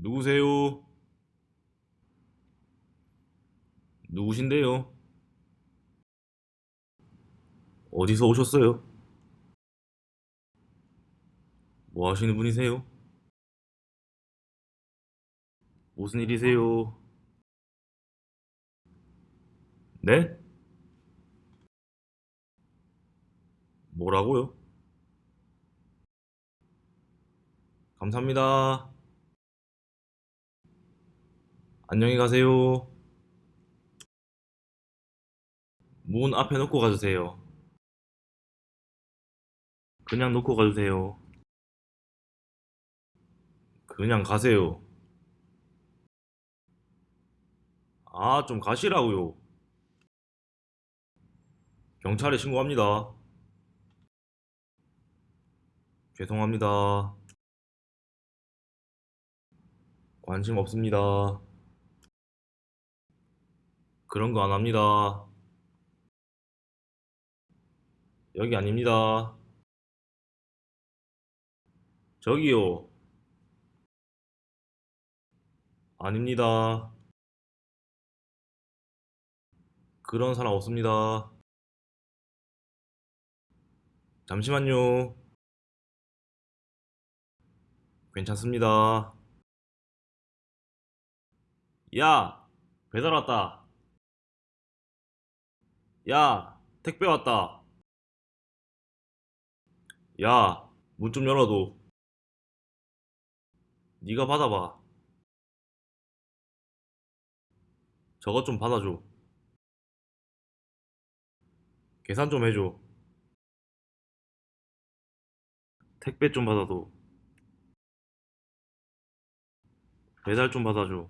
누구세요? 누구신데요? 어디서 오셨어요? 뭐 하시는 분이세요? 무슨 일이세요? 네? 뭐라고요? 감사합니다. 안녕히 가세요. 문 앞에 놓고 가주세요. 그냥 놓고 가주세요. 그냥 가세요. 아, 좀 가시라고요. 경찰에 신고합니다. 죄송합니다. 관심 없습니다. 그런 거 안 합니다. 여기 아닙니다. 저기요. 아닙니다. 그런 사람 없습니다. 잠시만요. 괜찮습니다. 야, 배달 왔다. 야, 택배 왔다. 야, 문 좀 열어도. 네가 받아봐. 저것 좀 받아줘. 계산 좀 해줘. 택배 좀 받아도. 배달 좀 받아줘.